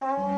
Bye.